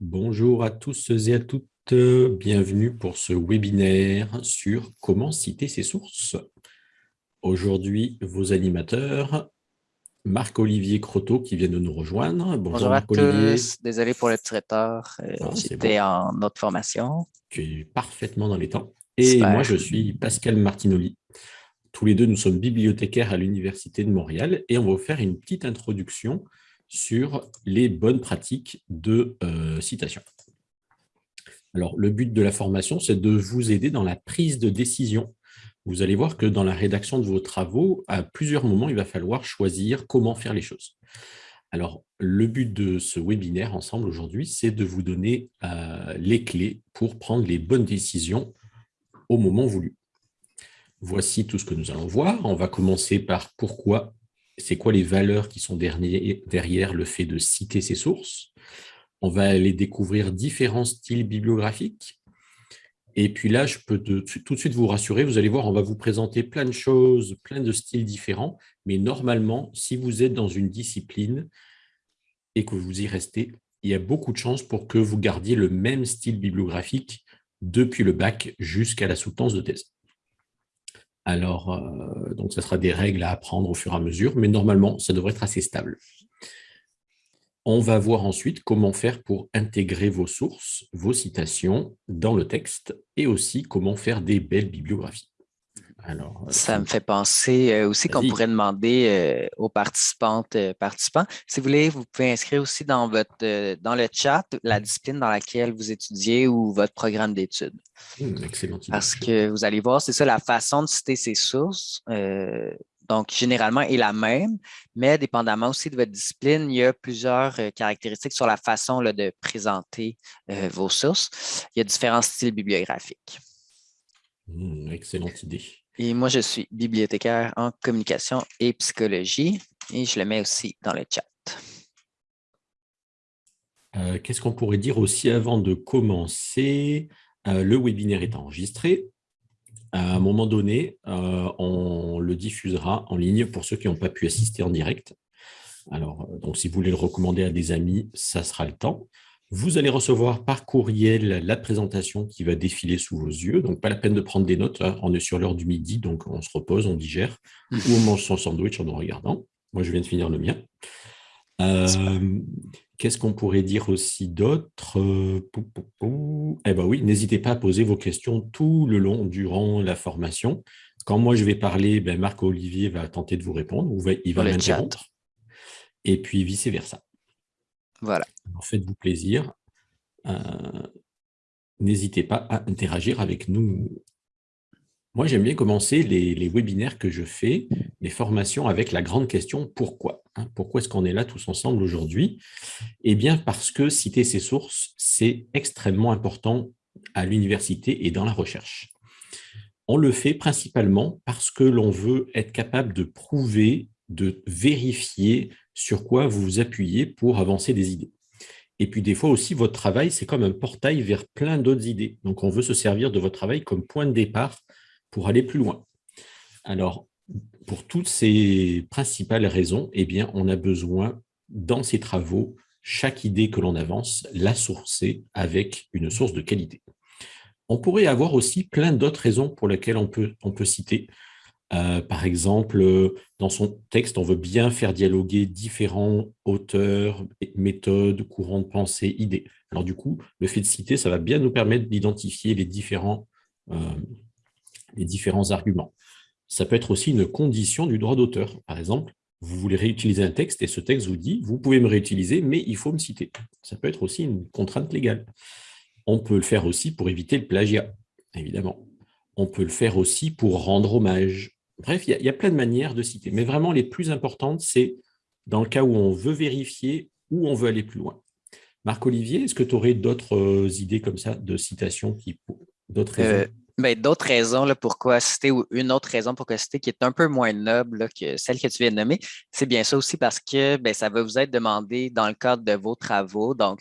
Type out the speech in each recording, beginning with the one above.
Bonjour à tous et à toutes, bienvenue pour ce webinaire sur comment citer ses sources. Aujourd'hui, vos animateurs, Marc-Olivier Croteau qui vient de nous rejoindre. Bonjour, à tous, désolé pour le traiteur, euh, ah, j'étais en autre formation. Tu es parfaitement dans les temps. Et moi, je suis Pascal Martinoli. Tous les deux, nous sommes bibliothécaires à l'Université de Montréal et on va vous faire une petite introduction sur les bonnes pratiques de euh, citation. Alors, le but de la formation, c'est de vous aider dans la prise de décision. Vous allez voir que dans la rédaction de vos travaux, à plusieurs moments, il va falloir choisir comment faire les choses. Alors, le but de ce webinaire ensemble aujourd'hui, c'est de vous donner euh, les clés pour prendre les bonnes décisions au moment voulu. Voici tout ce que nous allons voir. On va commencer par pourquoi c'est quoi les valeurs qui sont derrière le fait de citer ces sources? On va aller découvrir différents styles bibliographiques. Et puis là, je peux tout de suite vous rassurer, vous allez voir, on va vous présenter plein de choses, plein de styles différents, mais normalement, si vous êtes dans une discipline et que vous y restez, il y a beaucoup de chances pour que vous gardiez le même style bibliographique depuis le bac jusqu'à la soutenance de thèse. Alors, euh, donc, ça sera des règles à apprendre au fur et à mesure, mais normalement, ça devrait être assez stable. On va voir ensuite comment faire pour intégrer vos sources, vos citations dans le texte et aussi comment faire des belles bibliographies. Alors, euh, ça me fait penser euh, aussi qu'on pourrait demander euh, aux participantes, participants, si vous voulez, vous pouvez inscrire aussi dans, votre, dans le chat la discipline dans laquelle vous étudiez ou votre programme d'études. Mmh, excellent. Parce que vous allez voir, c'est ça, la façon de citer ces sources, donc généralement est la même, mais dépendamment aussi de votre discipline, il y a plusieurs caractéristiques sur la façon de présenter vos sources. Il y a différents styles bibliographiques. Mmh, excellente idée. Et moi, je suis bibliothécaire en communication et psychologie et je le mets aussi dans le chat. Euh, qu'est-ce qu'on pourrait dire aussi avant de commencer? Euh, Le webinaire est enregistré. À un moment donné, euh, on le diffusera en ligne pour ceux qui n'ont pas pu assister en direct. Alors, donc, si vous voulez le recommander à des amis, ça sera le temps. Vous allez recevoir par courriel la présentation qui va défiler sous vos yeux. Donc, pas la peine de prendre des notes. Hein. On est sur l'heure du midi, donc on se repose, on digère, ou on mange son sandwich en nous regardant. Moi, je viens de finir le mien. Euh, qu'est-ce qu'on pourrait dire aussi d'autre? Eh bien oui, n'hésitez pas à poser vos questions tout le long, durant la formation. Quand moi, je vais parler, ben Marc-Olivier va tenter de vous répondre, ou il va m'interrompre. Et puis, vice-versa. Voilà. Faites-vous plaisir. Euh, n'hésitez pas à interagir avec nous. Moi, j'aime bien commencer les, webinaires que je fais, les formations avec la grande question « Pourquoi hein? Pourquoi est-ce qu'on est là tous ensemble aujourd'hui ?» Eh bien, parce que citer ces sources, c'est extrêmement important à l'université et dans la recherche. On le fait principalement parce que l'on veut être capable de prouver, de vérifier sur quoi vous vous appuyez pour avancer des idées. Et puis des fois aussi, votre travail, c'est comme un portail vers plein d'autres idées. Donc on veut se servir de votre travail comme point de départ pour aller plus loin. Alors, pour toutes ces principales raisons, eh bien, on a besoin, dans ces travaux, chaque idée que l'on avance, la sourcer avec une source de qualité. On pourrait avoir aussi plein d'autres raisons pour lesquelles on peut, on peut citer. Euh, par exemple, euh, dans son texte, on veut bien faire dialoguer différents auteurs, méthodes, courants de pensée, idées. Alors du coup, le fait de citer, ça va bien nous permettre d'identifier euh, les différents arguments. Ça peut être aussi une condition du droit d'auteur. Par exemple, vous voulez réutiliser un texte et ce texte vous dit « vous pouvez me réutiliser, mais il faut me citer ». Ça peut être aussi une contrainte légale. On peut le faire aussi pour éviter le plagiat, évidemment. On peut le faire aussi pour rendre hommage, Bref, il y, a plein de manières de citer, mais vraiment les plus importantes, c'est dans le cas où on veut vérifier, ou on veut aller plus loin. Marc-Olivier, est-ce que tu aurais d'autres euh, idées comme ça de citations, d'autres raisons? euh, ben, D'autres raisons là, pourquoi citer, ou une autre raison pourquoi citer qui est un peu moins noble que celle que tu viens de nommer, c'est bien ça aussi parce que ben, ça va vous être demandé dans le cadre de vos travaux. Donc,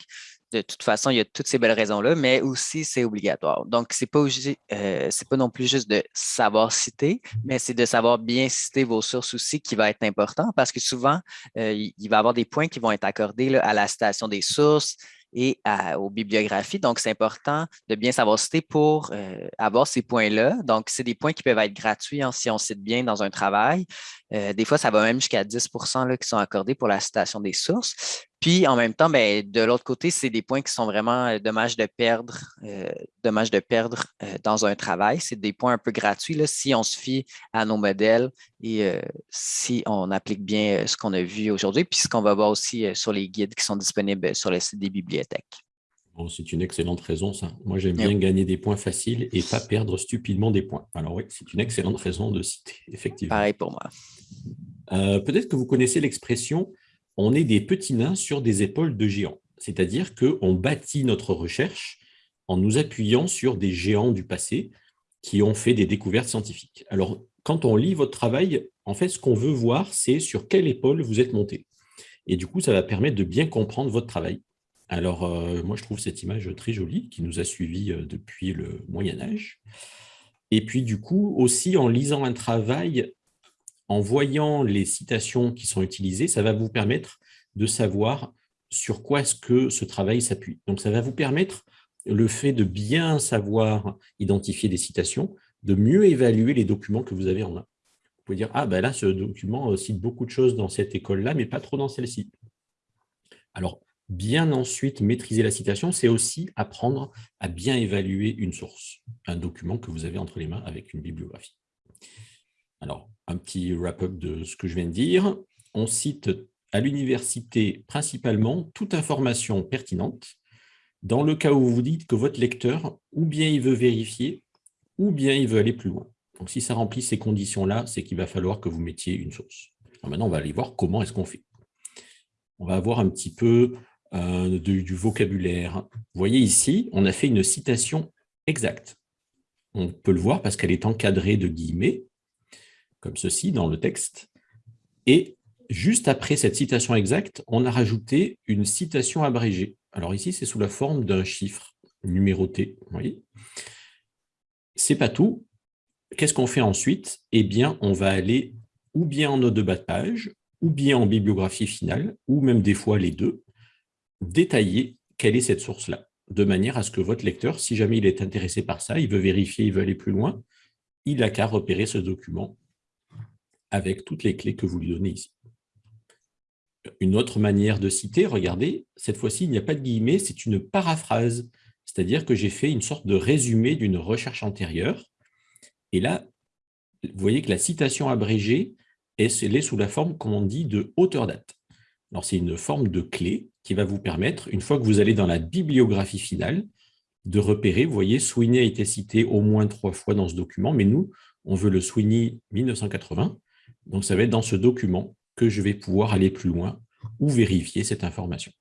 de toute façon, il y a toutes ces belles raisons-là, mais aussi c'est obligatoire. Donc, ce n'est pas, euh, pas non plus juste de savoir citer, mais c'est de savoir bien citer vos sources aussi qui va être important parce que souvent, euh, il va y avoir des points qui vont être accordés à la citation des sources. et aux bibliographies. Donc, c'est important de bien savoir citer pour euh, avoir ces points-là. Donc, c'est des points qui peuvent être gratuits hein, si on cite bien dans un travail. Euh, des fois, ça va même jusqu'à 10% qui sont accordés pour la citation des sources. Puis, en même temps, ben, de l'autre côté, c'est des points qui sont vraiment euh, dommages de perdre, de perdre dans un travail. C'est des points un peu gratuits là, si on se fie à nos modèles et si on applique bien ce qu'on a vu aujourd'hui, puis ce qu'on va voir aussi sur les guides qui sont disponibles sur le site des bibliothèques. C'est une excellente raison, ça. Moi, j'aime bien gagner des points faciles et pas perdre stupidement des points. Alors oui, c'est une excellente raison de citer, effectivement. Pareil pour moi. Euh, peut-être que vous connaissez l'expression « on est des petits nains sur des épaules de géants », c'est-à-dire qu'on bâtit notre recherche en nous appuyant sur des géants du passé qui ont fait des découvertes scientifiques. Alors, quand on lit votre travail, en fait, ce qu'on veut voir, c'est sur quelle épaule vous êtes monté. Et du coup, ça va permettre de bien comprendre votre travail. Alors, euh, moi, je trouve cette image très jolie, qui nous a suivis euh, depuis le Moyen-Âge. Et puis, du coup, aussi, en lisant un travail, en voyant les citations qui sont utilisées, ça va vous permettre de savoir sur quoi est-ce que ce travail s'appuie. Donc, ça va vous permettre, le fait de bien savoir identifier des citations, de mieux évaluer les documents que vous avez en main. Vous pouvez dire, ah ben là, ce document cite beaucoup de choses dans cette école-là, mais pas trop dans celle-ci. Alors, bien ensuite maîtriser la citation, c'est aussi apprendre à bien évaluer une source, un document que vous avez entre les mains avec une bibliographie. Alors, un petit wrap-up de ce que je viens de dire. On cite à l'université principalement toute information pertinente dans le cas où vous dites que votre lecteur, ou bien il veut vérifier, ou bien il veut aller plus loin. Donc, si ça remplit ces conditions-là, c'est qu'il va falloir que vous mettiez une source. maintenant, on va aller voir comment est-ce qu'on fait. On va avoir un petit peu euh, du vocabulaire. Vous voyez ici, on a fait une citation exacte. On peut le voir parce qu'elle est encadrée de guillemets, comme ceci dans le texte. Et juste après cette citation exacte, on a rajouté une citation abrégée. Alors ici, c'est sous la forme d'un chiffre numéroté. Vous voyez c'est pas tout. Qu'est-ce qu'on fait ensuite? Eh bien, on va aller ou bien en note de bas de page, ou bien en bibliographie finale, ou même des fois les deux, détailler quelle est cette source-là, de manière à ce que votre lecteur, si jamais il est intéressé par ça, il veut vérifier, il veut aller plus loin, il n'a qu'à repérer ce document avec toutes les clés que vous lui donnez ici. Une autre manière de citer, regardez, cette fois-ci, il n'y a pas de guillemets, c'est une paraphrase. C'est-à-dire que j'ai fait une sorte de résumé d'une recherche antérieure. Et là, vous voyez que la citation abrégée est, est sous la forme, comme on dit, de hauteur-date. Alors, c'est une forme de clé qui va vous permettre, une fois que vous allez dans la bibliographie finale, de repérer, vous voyez, Sweeney a été cité au moins trois fois dans ce document, mais nous, on veut le Sweeney 1980, donc ça va être dans ce document que je vais pouvoir aller plus loin ou vérifier cette information.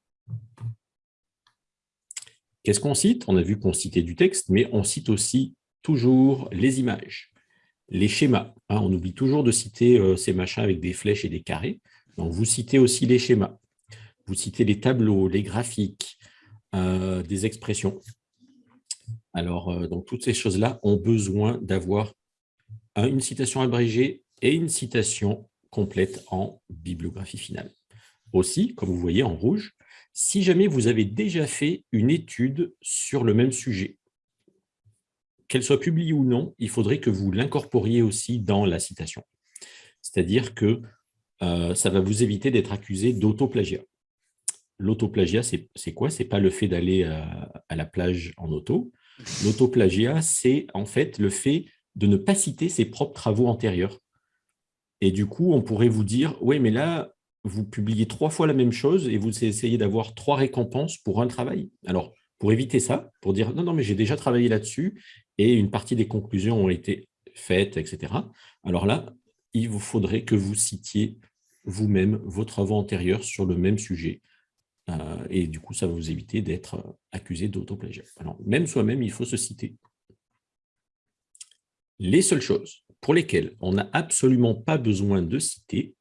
Qu'est-ce qu'on cite? On a vu qu'on citait du texte, mais on cite aussi toujours les images, les schémas. Hein. on oublie toujours de citer euh, ces machins avec des flèches et des carrés. Donc, vous citez aussi les schémas. Vous citez les tableaux, les graphiques, euh, des expressions. Alors, euh, toutes ces choses-là ont besoin d'avoir une citation abrégée et une citation complète en bibliographie finale. Aussi, comme vous voyez en rouge, si jamais vous avez déjà fait une étude sur le même sujet, qu'elle soit publiée ou non, il faudrait que vous l'incorporiez aussi dans la citation. C'est-à-dire que euh, ça va vous éviter d'être accusé d'autoplagiat. L'autoplagiat, c'est quoi? Ce n'est pas le fait d'aller à, à, la plage en auto. L'autoplagiat, c'est en fait le fait de ne pas citer ses propres travaux antérieurs. Et du coup, on pourrait vous dire, oui, mais là, vous publiez trois fois la même chose et vous essayez d'avoir trois récompenses pour un travail. Alors, pour éviter ça, pour dire non, non, mais j'ai déjà travaillé là-dessus et une partie des conclusions ont été faites, etc. Alors là, il vous faudrait que vous citiez vous-même vos travaux antérieurs sur le même sujet. Euh, et du coup, ça va vous éviter d'être accusé d'autoplagiat. Même soi-même, il faut se citer. Les seules choses pour lesquelles on n'a absolument pas besoin de citer,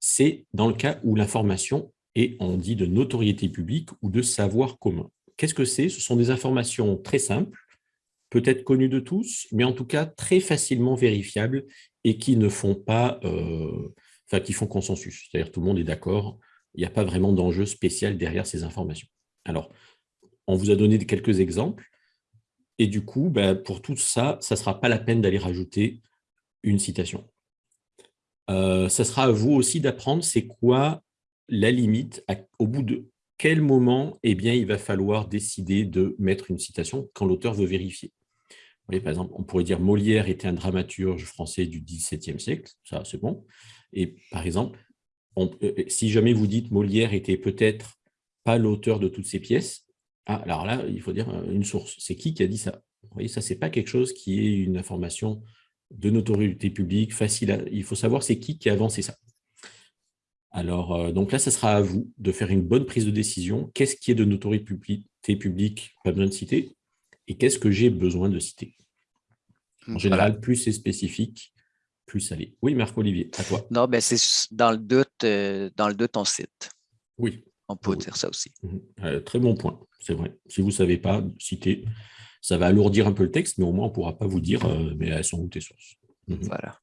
c'est dans le cas où l'information est, on dit, de notoriété publique ou de savoir commun. Qu'est-ce que c'est? Ce sont des informations très simples, peut-être connues de tous, mais en tout cas très facilement vérifiables et qui ne font pas, euh, enfin qui font consensus. C'est-à-dire tout le monde est d'accord, il n'y a pas vraiment d'enjeu spécial derrière ces informations. Alors, on vous a donné quelques exemples. Et du coup, ben, pour tout ça, ça ne sera pas la peine d'aller rajouter une citation. Euh, ça sera à vous aussi d'apprendre c'est quoi la limite, au bout de quel moment eh bien, il va falloir décider de mettre une citation quand l'auteur veut vérifier. par exemple, on pourrait dire Molière était un dramaturge français du XVIIe siècle, ça c'est bon. Et par exemple, euh, si jamais vous dites Molière était peut-être pas l'auteur de toutes ces pièces, ah, alors là, il faut dire euh, une source. C'est qui qui a dit ça? Vous voyez, ça, c'est pas quelque chose qui est une information de notoriété publique, facile. il faut savoir c'est qui qui a avancé ça. Alors, euh, donc là, ça sera à vous de faire une bonne prise de décision. Qu'est-ce qui est de notoriété publique, pas besoin de citer, et qu'est-ce que j'ai besoin de citer? En général, plus c'est spécifique, plus l'est. Oui, Marc-Olivier, à toi. Non, ben c'est dans le doute, euh, dans le doute, on cite. Oui. On peut dire ça aussi. Mhm. Euh, très bon point, c'est vrai. Si vous ne savez pas citer, ça va alourdir un peu le texte, mais au moins on ne pourra pas vous dire mais elles sont où tes sources. Mhm. Voilà.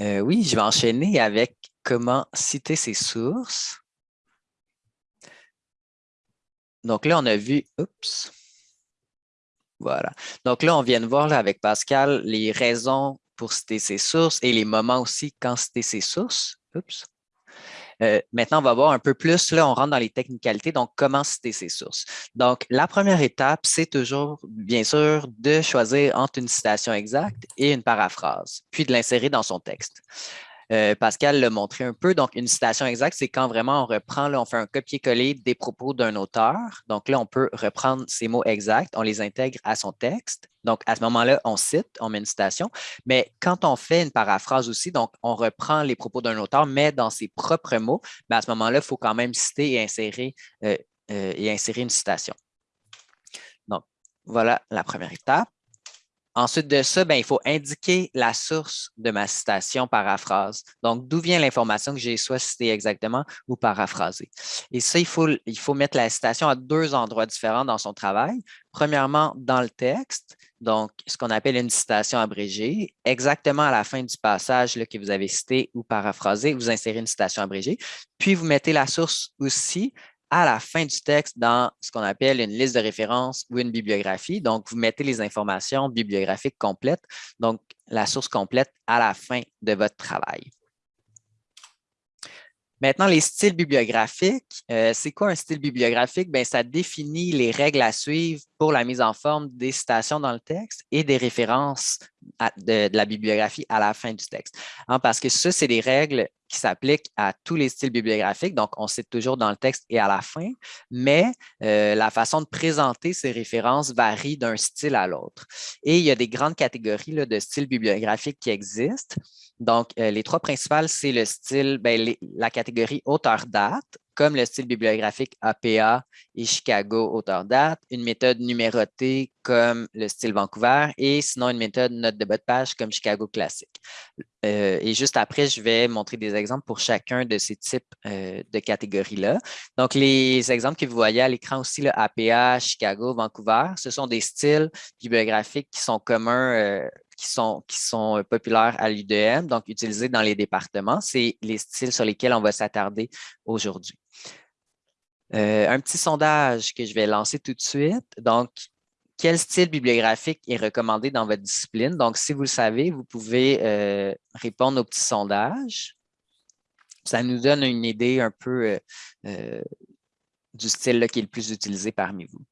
Euh, oui, je vais enchaîner avec comment citer ses sources. Donc là, on a vu, oups, voilà. Donc là, on vient de voir là, avec Pascal les raisons pour citer ses sources et les moments aussi quand citer ses sources. Oups. Euh, maintenant, on va voir un peu plus, là, on rentre dans les technicalités, donc comment citer ses sources. Donc, la première étape, c'est toujours, bien sûr, de choisir entre une citation exacte et une paraphrase, puis de l'insérer dans son texte. Euh, Pascal l'a montré un peu. Donc, une citation exacte, c'est quand vraiment on reprend, on fait un copier-coller des propos d'un auteur. Donc là, on peut reprendre ces mots exacts, on les intègre à son texte. Donc, à ce moment-là, on cite, on met une citation. Mais quand on fait une paraphrase aussi, donc on reprend les propos d'un auteur, mais dans ses propres mots, mais à ce moment-là, il faut quand même citer et insérer, euh, euh, et insérer une citation. Donc, voilà la première étape. Ensuite de ça, ben, il faut indiquer la source de ma citation paraphrase. Donc, d'où vient l'information que j'ai soit citée exactement ou paraphrasée. Et ça, il faut, il faut mettre la citation à deux endroits différents dans son travail. Premièrement, dans le texte, donc ce qu'on appelle une citation abrégée. Exactement à la fin du passage que vous avez cité ou paraphrasé, vous insérez une citation abrégée. Puis, vous mettez la source aussi à la fin du texte dans ce qu'on appelle une liste de références ou une bibliographie. Donc, vous mettez les informations bibliographiques complètes, donc la source complète à la fin de votre travail. Maintenant, les styles bibliographiques. Euh, c'est quoi un style bibliographique? Bien, ça définit les règles à suivre pour la mise en forme des citations dans le texte et des références de, la bibliographie à la fin du texte. Hein, parce que ça, c'est des règles qui s'appliquent à tous les styles bibliographiques. Donc, on cite toujours dans le texte et à la fin, mais euh, la façon de présenter ces références varie d'un style à l'autre. Et il y a des grandes catégories de styles bibliographiques qui existent. Donc, euh, les trois principales, c'est le style, ben, la catégorie auteur-date, comme le style bibliographique APA et Chicago auteur-date, une méthode numérotée comme le style Vancouver et sinon une méthode note de bas de page comme Chicago classique. Euh, et juste après, je vais montrer des exemples pour chacun de ces types euh, de catégories-là. Donc, les exemples que vous voyez à l'écran aussi, le APA, Chicago, Vancouver, ce sont des styles bibliographiques qui sont communs qui sont, qui sont populaires à l'UDM, donc utilisés dans les départements. C'est les styles sur lesquels on va s'attarder aujourd'hui. Euh, un petit sondage que je vais lancer tout de suite. Donc, quel style bibliographique est recommandé dans votre discipline? Donc, si vous le savez, vous pouvez euh, répondre au petit sondage. Ça nous donne une idée un peu euh, du style qui est le plus utilisé parmi vous.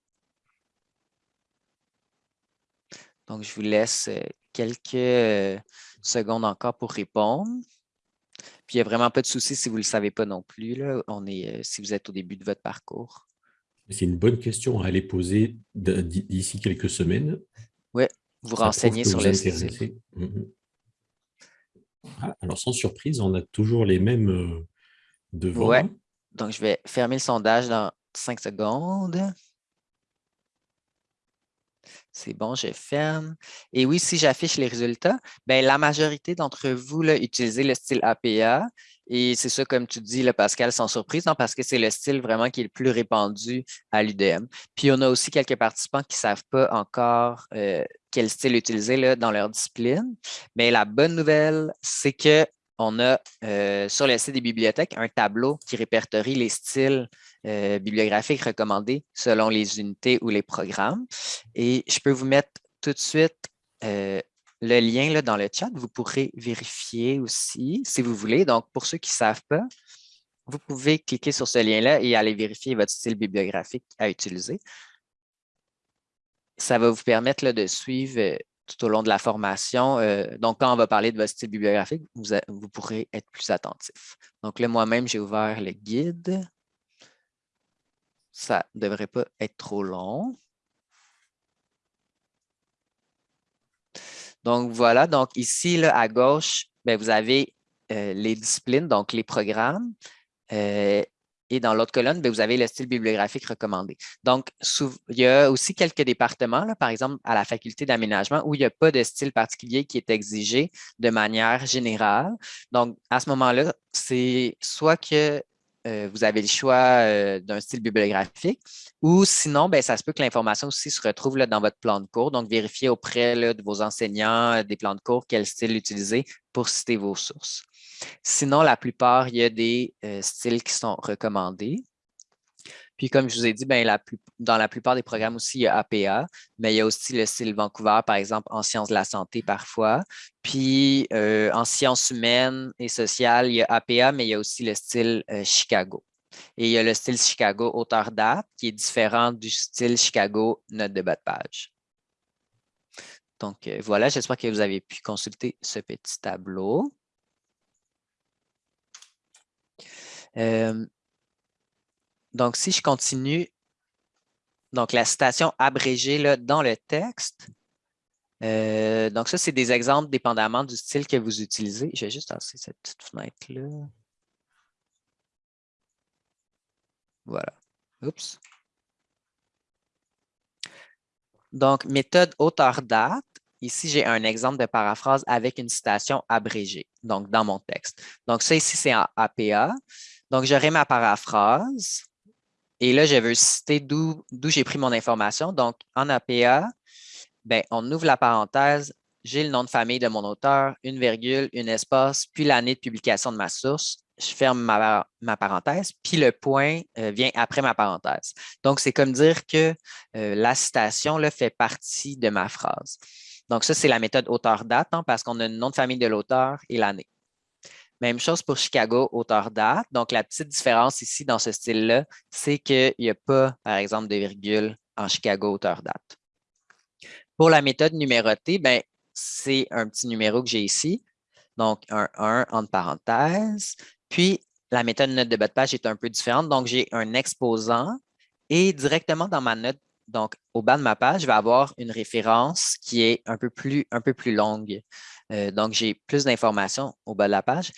Donc, je vous laisse quelques secondes encore pour répondre. Puis, il n'y a vraiment pas de souci si vous ne le savez pas non plus. Là. On est, euh, si vous êtes au début de votre parcours. C'est une bonne question à aller poser d'ici quelques semaines. Oui, vous renseignez sur le style. Mm-hmm. Ah, alors, sans surprise, on a toujours les mêmes euh, devant. Oui, donc je vais fermer le sondage dans cinq secondes. C'est bon, je ferme. Et oui, si j'affiche les résultats, ben, la majorité d'entre vous là, utilisez le style APA. Et c'est ça, comme tu dis, le Pascal, sans surprise, non, parce que c'est le style vraiment qui est le plus répandu à l'UDM. Puis, on a aussi quelques participants qui ne savent pas encore euh, quel style utiliser là, dans leur discipline. Mais la bonne nouvelle, c'est que on a euh, sur le site des bibliothèques un tableau qui répertorie les styles euh, bibliographiques recommandés selon les unités ou les programmes. Et je peux vous mettre tout de suite euh, le lien dans le chat. Vous pourrez vérifier aussi si vous voulez. Donc, pour ceux qui ne savent pas, vous pouvez cliquer sur ce lien-là et aller vérifier votre style bibliographique à utiliser. Ça va vous permettre de suivre tout au long de la formation. Euh, donc, quand on va parler de votre style bibliographique, vous, pourrez être plus attentif. Donc là, moi-même, j'ai ouvert le guide. Ça ne devrait pas être trop long. Donc, voilà. Donc, ici, à gauche, ben, vous avez euh, les disciplines, donc les programmes. Euh, et dans l'autre colonne, ben, vous avez le style bibliographique recommandé. Donc, il y a aussi quelques départements, par exemple à la faculté d'aménagement, où il n'y a pas de style particulier qui est exigé de manière générale. Donc, à ce moment-là, c'est soit que euh, vous avez le choix euh, d'un style bibliographique ou sinon, ben, ça se peut que l'information aussi se retrouve dans votre plan de cours. Donc, vérifiez auprès de vos enseignants euh, des plans de cours quel style utiliser pour citer vos sources. Sinon, la plupart, il y a des euh, styles qui sont recommandés. Puis, comme je vous ai dit, ben, dans la plupart des programmes aussi, il y a APA, mais il y a aussi le style Vancouver, par exemple, en sciences de la santé parfois. Puis, euh, en sciences humaines et sociales, il y a APA, mais il y a aussi le style euh, Chicago. Et il y a le style Chicago auteur date, qui est différent du style Chicago note de bas de page. Donc, voilà, j'espère que vous avez pu consulter ce petit tableau. Donc, si je continue, donc la citation abrégée là, dans le texte, euh, donc ça, c'est des exemples dépendamment du style que vous utilisez. Je vais juste lancer cette petite fenêtre-là. Voilà. Oups. Donc, méthode auteur-date. Ici, j'ai un exemple de paraphrase avec une citation abrégée, donc dans mon texte. Donc, ça ici, c'est en APA. Donc, j'aurai ma paraphrase. Et là, je veux citer d'où j'ai pris mon information. Donc, en APA, ben, on ouvre la parenthèse, j'ai le nom de famille de mon auteur, une virgule, une espace, puis l'année de publication de ma source. Je ferme ma, parenthèse, puis le point euh, vient après ma parenthèse. Donc, c'est comme dire que euh, la citation là, fait partie de ma phrase. Donc, ça, c'est la méthode auteur-date, hein, parce qu'on a le nom de famille de l'auteur et l'année. Même chose pour Chicago, auteur-date. Donc, la petite différence ici dans ce style-là, c'est qu'il n'y a pas, par exemple, de virgule en Chicago, auteur-date. Pour la méthode numérotée, ben, c'est un petit numéro que j'ai ici. Donc, un 1 entre parenthèses. Puis, la méthode note de bas de page est un peu différente. Donc, j'ai un exposant et directement dans ma note, donc au bas de ma page, je vais avoir une référence qui est un peu plus, un peu plus longue. Euh, donc, j'ai plus d'informations au bas de la page.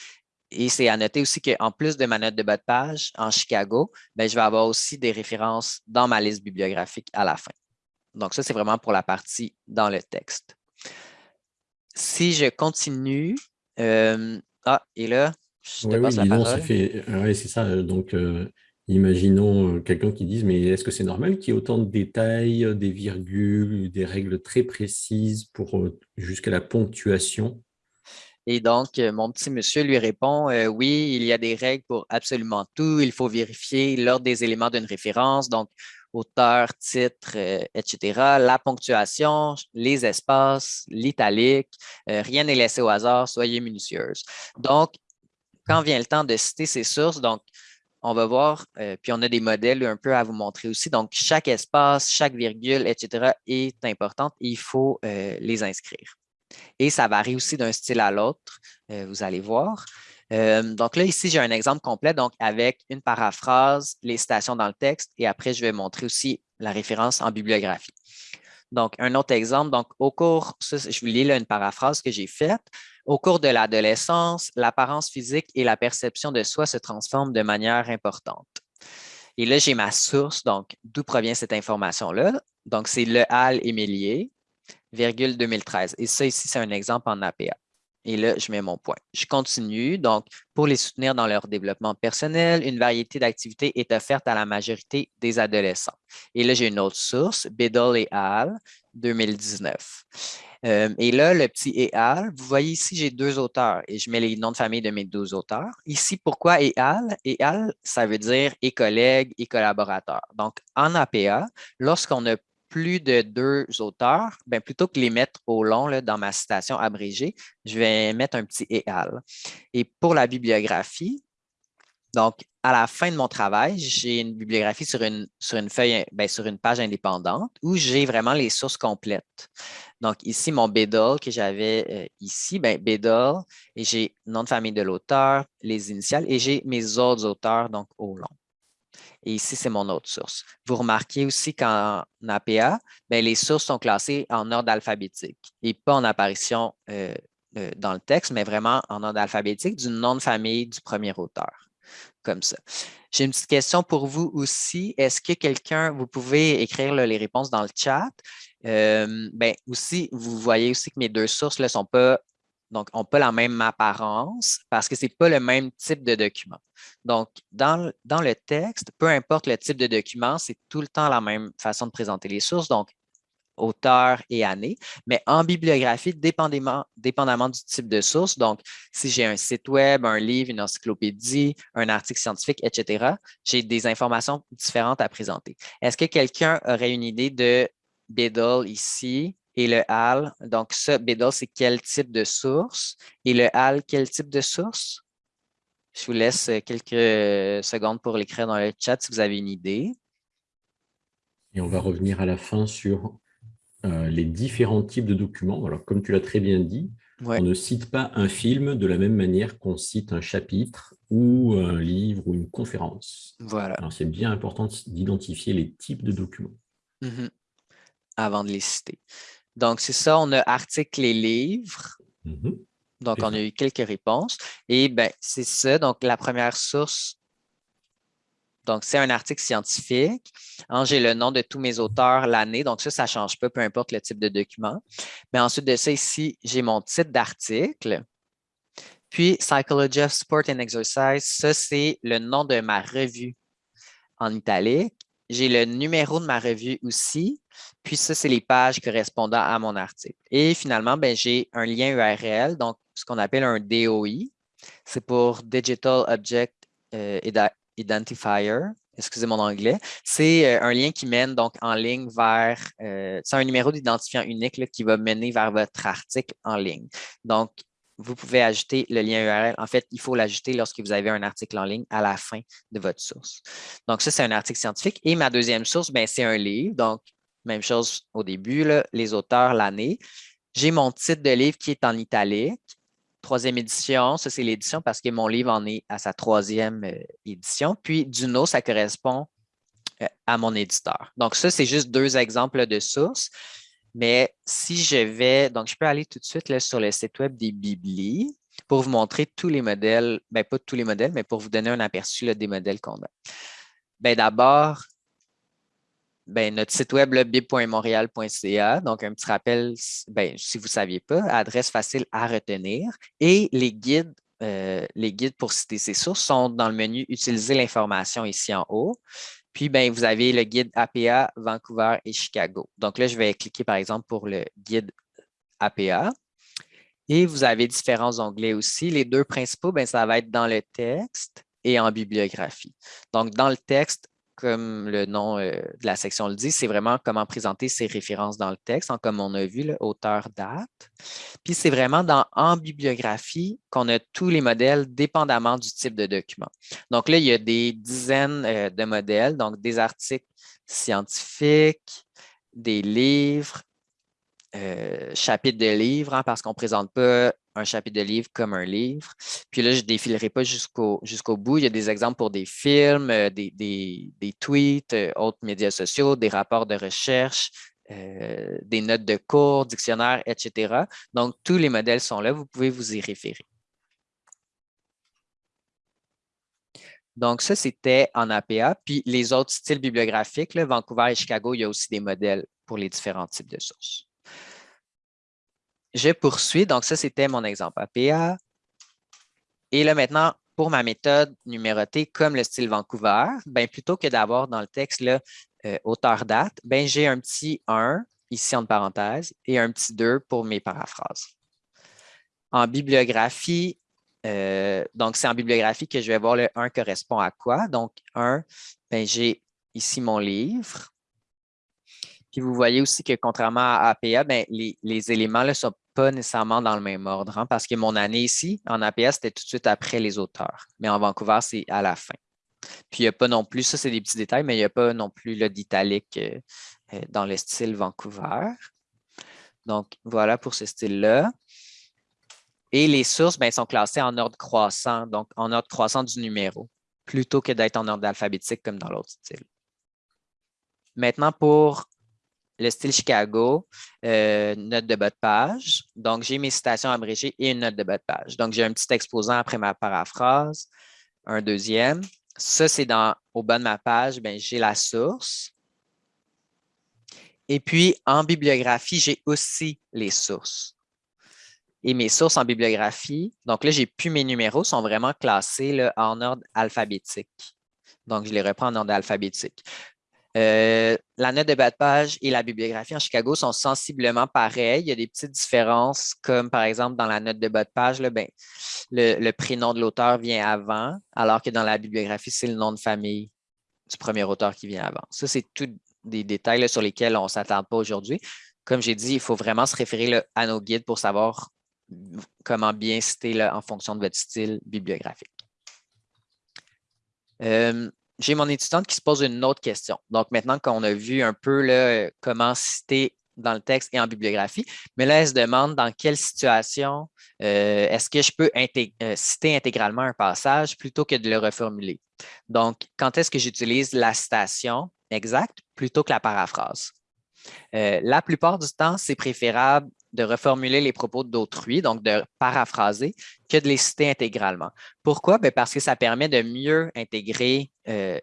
Et c'est à noter aussi qu'en plus de ma note de bas de page en Chicago, ben, je vais avoir aussi des références dans ma liste bibliographique à la fin. Donc, ça, c'est vraiment pour la partie dans le texte. Si je continue, euh, ah, et là, je te passe la parole. Oui, c'est ça. Donc, euh, Imaginons euh, quelqu'un qui dise, mais est-ce que c'est normal qu'il y ait autant de détails, euh, des virgules, des règles très précises pour euh, jusqu'à la ponctuation? Et donc, mon petit monsieur lui répond, oui, il y a des règles pour absolument tout. Il faut vérifier l'ordre des éléments d'une référence, donc auteur, titre, etc. La ponctuation, les espaces, l'italique. rien n'est laissé au hasard, soyez minutieuse. Donc, quand vient le temps de citer ces sources, donc on va voir, euh, puis on a des modèles un peu à vous montrer aussi. Donc, chaque espace, chaque virgule, etc. est importante il faut euh, les inscrire. Et ça varie aussi d'un style à l'autre, euh, vous allez voir. donc là, ici, j'ai un exemple complet, donc avec une paraphrase, les citations dans le texte, et après, je vais montrer aussi la référence en bibliographie. Donc, un autre exemple, donc au cours, je vous lis là une paraphrase que j'ai faite. Au cours de l'adolescence, l'apparence physique et la perception de soi se transforment de manière importante. Et là, j'ai ma source, donc d'où provient cette information-là? Donc, c'est le Hall Émilier, virgule 2013. Et ça, ici, c'est un exemple en APA. Et là, je mets mon point. Je continue. Donc, pour les soutenir dans leur développement personnel, une variété d'activités est offerte à la majorité des adolescents. Et là, j'ai une autre source, Biddle et Hall, 2019. Euh, et là, le petit éal, vous voyez ici, j'ai deux auteurs et je mets les noms de famille de mes deux auteurs. Ici, pourquoi éal? Éal, ça veut dire et collègues et collaborateurs. Donc, en APA, lorsqu'on a plus de deux auteurs, ben plutôt que les mettre au long là, dans ma citation abrégée, je vais mettre un petit éal. Et pour la bibliographie, donc, à la fin de mon travail, j'ai une bibliographie sur une, feuille, ben, sur une page indépendante où j'ai vraiment les sources complètes. Donc, ici, mon BEDAL que j'avais euh, ici, ben, BEDAL, et j'ai nom de famille de l'auteur, les initiales, et j'ai mes autres auteurs, donc au long. Et ici, c'est mon autre source. Vous remarquez aussi qu'en APA, ben, les sources sont classées en ordre alphabétique et pas en apparition euh, dans le texte, mais vraiment en ordre alphabétique du nom de famille du premier auteur comme ça. J'ai une petite question pour vous aussi. Est-ce que quelqu'un, vous pouvez écrire les réponses dans le chat? Euh, ben, aussi, vous voyez aussi que mes deux sources ne sont pas donc, n'ont pas la même apparence parce que ce n'est pas le même type de document. Donc, dans, le texte, peu importe le type de document, c'est tout le temps la même façon de présenter les sources. Donc, auteur et année, mais en bibliographie, dépendamment, dépendamment du type de source. Donc, si j'ai un site web, un livre, une encyclopédie, un article scientifique, etc., j'ai des informations différentes à présenter. Est-ce que quelqu'un aurait une idée de BEDAL ici? Et le HAL? Donc, ça, BEDAL, c'est quel type de source? Et le HAL, quel type de source? Je vous laisse quelques secondes pour l'écrire dans le chat si vous avez une idée. Et on va revenir à la fin sur euh, les différents types de documents. Alors, comme tu l'as très bien dit, on ne cite pas un film de la même manière qu'on cite un chapitre ou un livre ou une conférence. Voilà. Alors, c'est bien important d'identifier les types de documents. Mm-hmm. Avant de les citer. Donc, c'est ça, on a articles et livres. Mm-hmm. Donc, on a eu quelques réponses. Et ben, c'est ça. Donc, la première source, donc, c'est un article scientifique. Hein, j'ai le nom de tous mes auteurs, l'année. Donc, ça, ça ne change pas, peu importe le type de document. Mais ensuite de ça, ici, j'ai mon titre d'article. Puis, Psychology of Sport and Exercise, ça, c'est le nom de ma revue en italique. J'ai le numéro de ma revue aussi. Puis, ça, c'est les pages correspondant à mon article. Et finalement, ben, j'ai un lien URL, donc ce qu'on appelle un DOI. C'est pour Digital Object euh, Identifier, excusez mon anglais, c'est euh, un lien qui mène donc en ligne vers, euh, c'est un numéro d'identifiant unique qui va mener vers votre article en ligne. Donc, vous pouvez ajouter le lien URL. En fait, il faut l'ajouter lorsque vous avez un article en ligne à la fin de votre source. Donc, ça, c'est un article scientifique. Et ma deuxième source, ben, c'est un livre. Donc, même chose au début, les auteurs, l'année. J'ai mon titre de livre qui est en italique troisième édition. Ça, c'est l'édition parce que mon livre en est à sa troisième euh, édition. Puis Duno, ça correspond euh, à mon éditeur. Donc, ça, c'est juste deux exemples de sources. Mais si je vais, donc je peux aller tout de suite là, sur le site web des Biblis pour vous montrer tous les modèles, bien pas tous les modèles, mais pour vous donner un aperçu des modèles qu'on a. Bien, D'abord, ben, notre site web, bib.montréal.ca. Donc, un petit rappel, ben, si vous ne saviez pas, adresse facile à retenir. Et les guides, euh, les guides pour citer ces sources sont dans le menu « Utiliser l'information » ici en haut. Puis, ben, vous avez le guide APA Vancouver et Chicago. Donc là, je vais cliquer, par exemple, pour le guide APA. Et vous avez différents onglets aussi. Les deux principaux, ben, ça va être dans le texte et en bibliographie. Donc, dans le texte, comme le nom euh, de la section le dit, c'est vraiment comment présenter ses références dans le texte, comme on a vu, auteur-date. Puis c'est vraiment dans En bibliographie qu'on a tous les modèles dépendamment du type de document. Donc là, il y a des dizaines euh, de modèles, donc des articles scientifiques, des livres, euh, chapitres de livres, hein, parce qu'on ne présente pas un chapitre de livre comme un livre. Puis là, je ne défilerai pas jusqu'au bout. Il y a des exemples pour des films, euh, des, des, tweets, euh, autres médias sociaux, des rapports de recherche, euh, des notes de cours, dictionnaires, etc. Donc, tous les modèles sont là. Vous pouvez vous y référer. Donc, ça, c'était en APA. Puis les autres styles bibliographiques, Vancouver et Chicago, il y a aussi des modèles pour les différents types de sources je poursuis. Donc, ça, c'était mon exemple APA. Et là, maintenant, pour ma méthode numérotée comme le style Vancouver, ben, plutôt que d'avoir dans le texte là, euh, auteur-date, ben, j'ai un petit 1 ici en parenthèse, et un petit 2 pour mes paraphrases. En bibliographie, euh, donc c'est en bibliographie que je vais voir le 1 correspond à quoi. Donc 1, ben, j'ai ici mon livre. Puis vous voyez aussi que contrairement à APA, ben, les, éléments ne sont pas nécessairement dans le même ordre, hein, parce que mon année ici, en APA, c'était tout de suite après les auteurs, mais en Vancouver, c'est à la fin. Puis il n'y a pas non plus, ça c'est des petits détails, mais il n'y a pas non plus d'italique euh, euh, dans le style Vancouver. Donc voilà pour ce style-là. Et les sources ben, sont classées en ordre croissant, donc en ordre croissant du numéro, plutôt que d'être en ordre alphabétique comme dans l'autre style. Maintenant, pour le style Chicago, euh, note de bas de page. Donc, j'ai mes citations abrégées et une note de bas de page. Donc, j'ai un petit exposant après ma paraphrase, un deuxième. Ça, c'est dans au bas de ma page, ben, j'ai la source. Et puis, en bibliographie, j'ai aussi les sources. Et mes sources en bibliographie, donc là, j'ai plus mes numéros, sont vraiment classés en ordre alphabétique. Donc, je les reprends en ordre alphabétique. Euh, la note de bas de page et la bibliographie en Chicago sont sensiblement pareilles. Il y a des petites différences, comme par exemple dans la note de bas de page, ben, le, prénom de l'auteur vient avant, alors que dans la bibliographie, c'est le nom de famille du premier auteur qui vient avant. Ça, c'est tous des détails sur lesquels on ne s'attarde pas aujourd'hui. Comme j'ai dit, il faut vraiment se référer à nos guides pour savoir comment bien citer en fonction de votre style bibliographique. Euh, j'ai mon étudiante qui se pose une autre question. Donc, maintenant qu'on a vu un peu là, comment citer dans le texte et en bibliographie, mais là, elle se demande dans quelle situation euh, est-ce que je peux euh, citer intégralement un passage plutôt que de le reformuler? Donc, quand est-ce que j'utilise la citation exacte plutôt que la paraphrase? Euh, la plupart du temps, c'est préférable de reformuler les propos d'autrui, donc de paraphraser, que de les citer intégralement. Pourquoi? Ben, parce que ça permet de mieux intégrer euh,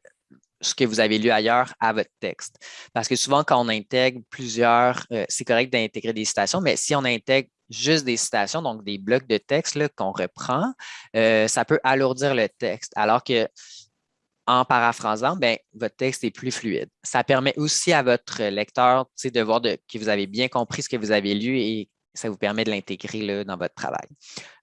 ce que vous avez lu ailleurs à votre texte. Parce que souvent, quand on intègre plusieurs, euh, c'est correct d'intégrer des citations, mais si on intègre juste des citations, donc des blocs de texte qu'on reprend, ça peut alourdir le texte. Alors que en paraphrasant, ben, votre texte est plus fluide. Ça permet aussi à votre lecteur de voir que vous avez bien compris ce que vous avez lu et ça vous permet de l'intégrer dans votre travail.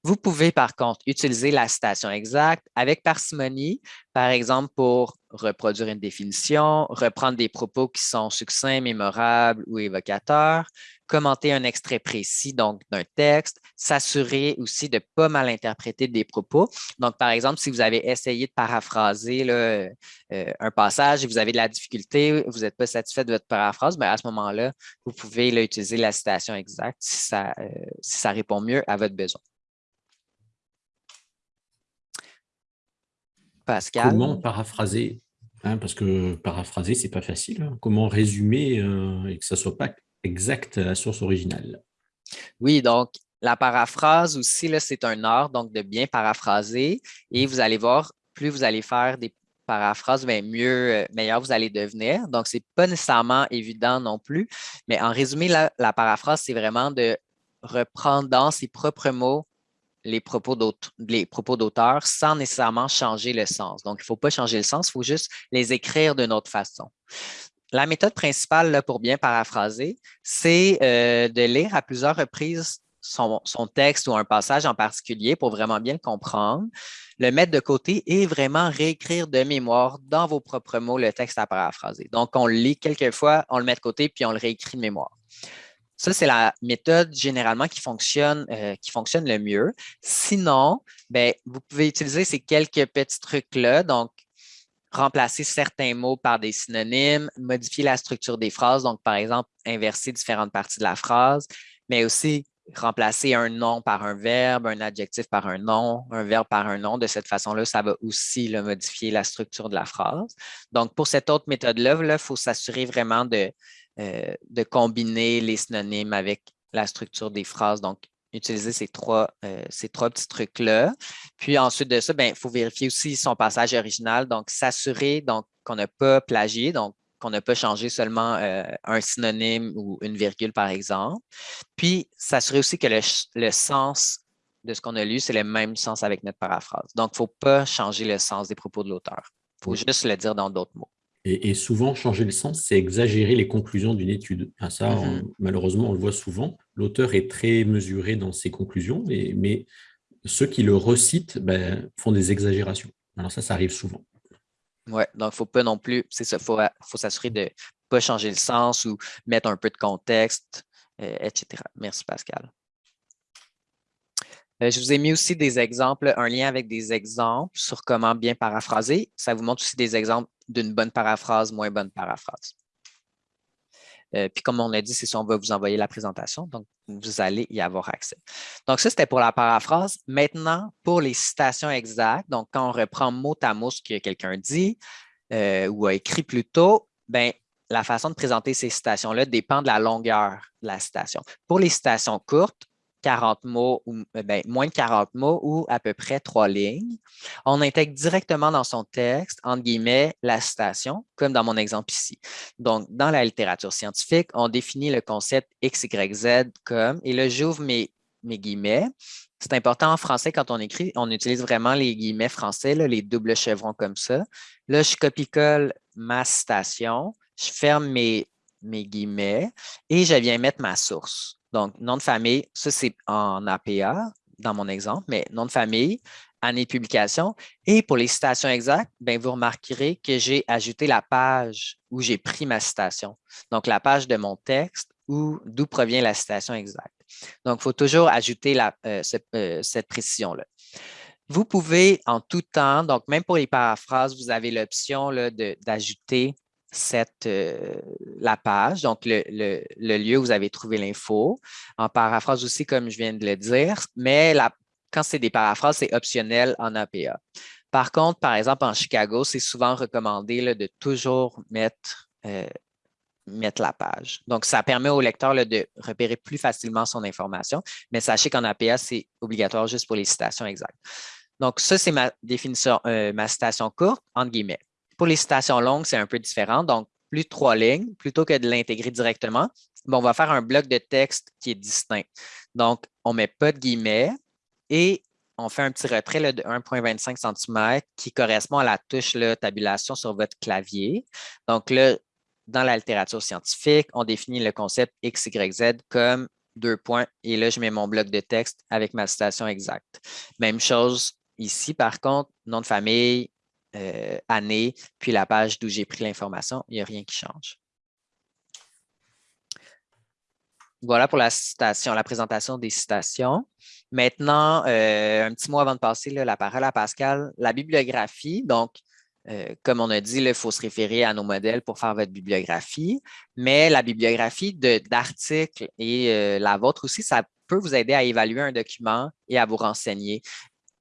Vous pouvez par contre utiliser la citation exacte avec parcimonie, par exemple pour reproduire une définition, reprendre des propos qui sont succincts, mémorables ou évocateurs, commenter un extrait précis donc d'un texte, s'assurer aussi de ne pas mal interpréter des propos. Donc, par exemple, si vous avez essayé de paraphraser euh, un passage et vous avez de la difficulté, vous n'êtes pas satisfait de votre paraphrase, bien, à ce moment-là, vous pouvez utiliser la citation exacte euh, si ça répond mieux à votre besoin. Pascal? Comment paraphraser hein, Parce que paraphraser, ce n'est pas facile. Hein. Comment résumer euh, et que ça ne soit pas exact à la source originale? Oui, donc la paraphrase aussi, c'est un art donc de bien paraphraser et vous allez voir, plus vous allez faire des paraphrases, bien mieux, euh, meilleur vous allez devenir. Donc, ce n'est pas nécessairement évident non plus, mais en résumé, la, la paraphrase, c'est vraiment de reprendre dans ses propres mots les propos d'auteur sans nécessairement changer le sens. Donc, il ne faut pas changer le sens, il faut juste les écrire d'une autre façon. La méthode principale, pour bien paraphraser, c'est euh, de lire à plusieurs reprises son, texte ou un passage en particulier pour vraiment bien le comprendre, le mettre de côté et vraiment réécrire de mémoire dans vos propres mots le texte à paraphraser. Donc, on le lit quelques fois, on le met de côté, puis on le réécrit de mémoire. Ça, c'est la méthode généralement qui fonctionne, euh, le mieux. Sinon, ben, vous pouvez utiliser ces quelques petits trucs-là. Donc, remplacer certains mots par des synonymes, modifier la structure des phrases, donc par exemple, inverser différentes parties de la phrase, mais aussi remplacer un nom par un verbe, un adjectif par un nom, un verbe par un nom. De cette façon-là, ça va aussi modifier la structure de la phrase. Donc, pour cette autre méthode-là, il faut s'assurer vraiment de, euh, de combiner les synonymes avec la structure des phrases. Donc, utiliser ces trois, euh, ces trois petits trucs-là. Puis ensuite de ça, il ben, faut vérifier aussi son passage original, donc s'assurer qu'on n'a pas plagié, donc qu'on n'a pas changé seulement euh, un synonyme ou une virgule, par exemple. Puis s'assurer aussi que le, sens de ce qu'on a lu, c'est le même sens avec notre paraphrase. Donc, il ne faut pas changer le sens des propos de l'auteur. Il faut juste le dire dans d'autres mots. Et, souvent, changer le sens, c'est exagérer les conclusions d'une étude. ça, mm-hmm. malheureusement, on le voit souvent. L'auteur est très mesuré dans ses conclusions, mais ceux qui le recitent ben, font des exagérations. Alors ça, ça arrive souvent. Oui, donc il ne faut pas non plus, c'est ça, il faut, faut s'assurer de ne pas changer le sens ou mettre un peu de contexte, euh, etc. Merci Pascal. Euh, je vous ai mis aussi des exemples, un lien avec des exemples sur comment bien paraphraser. Ça vous montre aussi des exemples d'une bonne paraphrase, moins bonne paraphrase. Euh, puis comme on a dit, c'est ça, on va vous envoyer la présentation, donc vous allez y avoir accès. Donc ça, c'était pour la paraphrase. Maintenant, pour les citations exactes, donc quand on reprend mot à mot ce que quelqu'un dit euh, ou a écrit plus tôt, ben, la façon de présenter ces citations-là dépend de la longueur de la citation. Pour les citations courtes, 40 mots ou euh, ben, moins de 40 mots ou à peu près trois lignes. On intègre directement dans son texte, entre guillemets, la citation, comme dans mon exemple ici. Donc, dans la littérature scientifique, on définit le concept X, Y, Z comme, et là, j'ouvre mes, mes guillemets. C'est important en français quand on écrit, on utilise vraiment les guillemets français, les doubles chevrons comme ça. Là, je copie-colle ma citation, je ferme mes, mes guillemets et je viens mettre ma source. Donc, nom de famille, ça c'est en APA dans mon exemple, mais nom de famille, année de publication. Et pour les citations exactes, ben, vous remarquerez que j'ai ajouté la page où j'ai pris ma citation. Donc, la page de mon texte ou d'où provient la citation exacte. Donc, il faut toujours ajouter euh, euh, cette précision-là. Vous pouvez en tout temps, donc même pour les paraphrases, vous avez l'option d'ajouter euh, la page, donc le, lieu où vous avez trouvé l'info. En paraphrase aussi, comme je viens de le dire, mais quand c'est des paraphrases, c'est optionnel en APA. Par contre, par exemple, en Chicago, c'est souvent recommandé de toujours mettre, euh, mettre la page. Donc, ça permet au lecteur de repérer plus facilement son information, mais sachez qu'en APA, c'est obligatoire juste pour les citations exactes. Donc, ça, c'est ma définition, euh, ma citation courte, entre guillemets. Pour les citations longues, c'est un peu différent. Donc, plus de trois lignes, plutôt que de l'intégrer directement, on va faire un bloc de texte qui est distinct. Donc, on ne met pas de guillemets et on fait un petit retrait de 1,25 cm qui correspond à la touche tabulation sur votre clavier. Donc là, dans la littérature scientifique, on définit le concept X, Y, Z comme deux points. Et là, je mets mon bloc de texte avec ma citation exacte. Même chose ici, par contre, nom de famille, euh, année, puis la page d'où j'ai pris l'information, il n'y a rien qui change. Voilà pour la citation, la présentation des citations. Maintenant, euh, un petit mot avant de passer la parole à Pascal. La bibliographie, donc, euh, comme on a dit, il faut se référer à nos modèles pour faire votre bibliographie, mais la bibliographie d'articles et la vôtre aussi, ça peut vous aider à évaluer un document et à vous renseigner